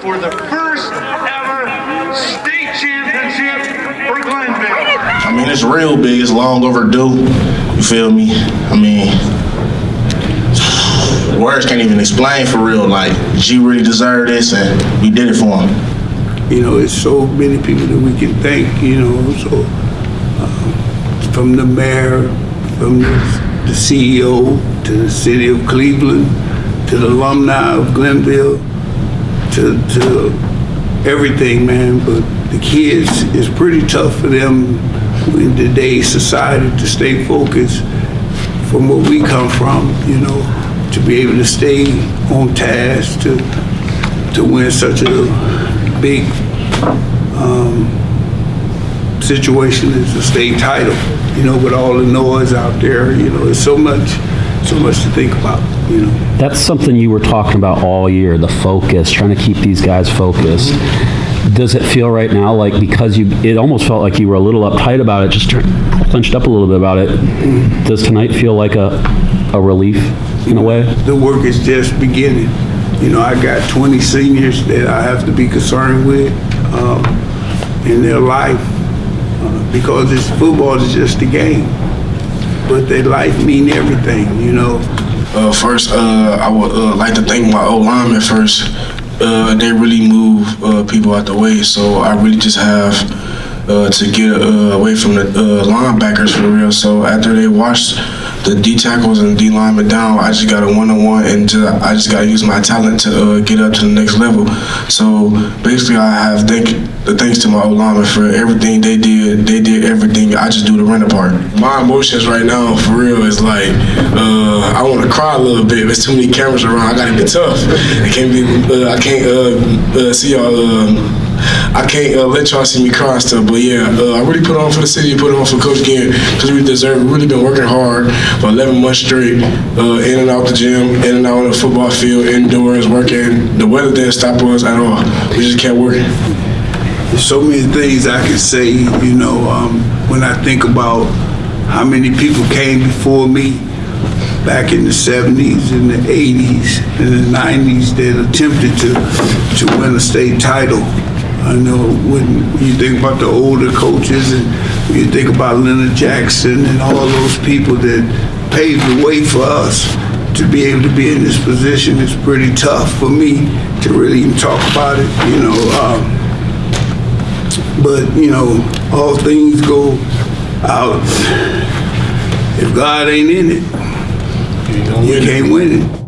for the first ever state championship for Glenville. I mean, it's real big. It's long overdue. You feel me? I mean, words can't even explain for real. Like, G really deserved this, and we did it for him. You know, it's so many people that we can thank, you know, so uh, from the mayor, from the, the CEO, to the city of Cleveland, to the alumni of Glenville, to, to everything, man. But the kids, it's pretty tough for them in today's society to stay focused from where we come from, you know, to be able to stay on task, to, to win such a big um, situation as a state title, you know, with all the noise out there, you know, there's so much, so much to think about, you know. That's something you were talking about all year, the focus, trying to keep these guys focused. Does it feel right now like because you, it almost felt like you were a little uptight about it, just clenched up a little bit about it. Does tonight feel like a, a relief in a way? The work is just beginning. You know, I got 20 seniors that I have to be concerned with um, in their life uh, because it's football is just a game, but their life mean everything. You know, Uh, first, uh, I would uh, like to thank my O linemen first. Uh, they really move uh, people out the way, so I really just have uh, to get away from the linebackers for real. So after they wash the D tackles and D linemen down, I just got a one on one, and ju- I just got to use my talent to uh, get up to the next level. So basically, I have thank the thanks to my O linemen for everything they did. They did everything. I just do the running part. My emotions right now, for real, is like uh, I want to cry a little bit. There's too many cameras around. I gotta be tough. I can't be. Uh, I can't uh, uh, see y'all. I can't uh, let y'all see me cry and stuff. But yeah, uh, I really put on for the city. Put on for Coach Ginn because we deserve. Really been working hard for 11 months straight, uh, in and out the gym, in and out on the football field, indoors, working. The weather didn't stop us at all. We just kept working. So many things I can say, you know, um, when I think about how many people came before me back in the 70s and the 80s and the 90s that attempted to, to win a state title. I know when you think about the older coaches and you think about Leonard Jackson and all those people that paved the way for us to be able to be in this position, it's pretty tough for me to really even talk about it, you know. Um, but, you know, all things go out. If God ain't in it, you can't win it.